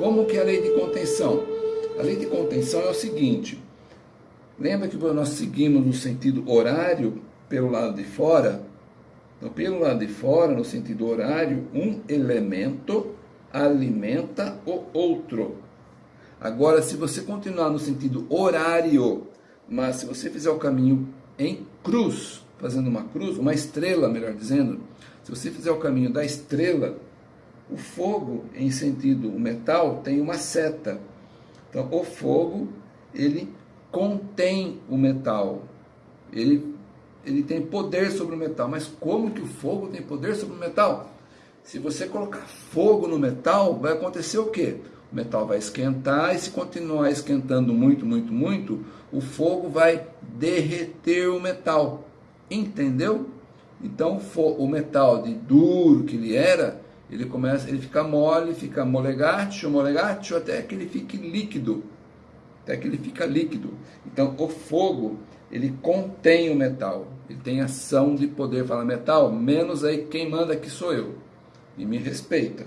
Como que é a lei de contenção? A lei de contenção é o seguinte, lembra que nós seguimos no sentido horário pelo lado de fora? Então, pelo lado de fora, no sentido horário, um elemento alimenta o outro. Agora, se você continuar no sentido horário, mas se você fizer o caminho em cruz, fazendo uma cruz, uma estrela, melhor dizendo, se você fizer o caminho da estrela, o fogo, em sentido metal, tem uma seta. Então, o fogo, ele contém o metal. Ele, ele tem poder sobre o metal. Mas como que o fogo tem poder sobre o metal? Se você colocar fogo no metal, vai acontecer o quê? O metal vai esquentar e se continuar esquentando muito, muito, muito, o fogo vai derreter o metal. Entendeu? Então o metal de duro que ele era, ele começa, ele fica mole, fica molegátil, molegátil, até que ele fique líquido. Até que ele fica líquido. Então o fogo, ele contém o metal. Ele tem ação de poder. Fala metal, menos aí quem manda aqui sou eu. E me respeita.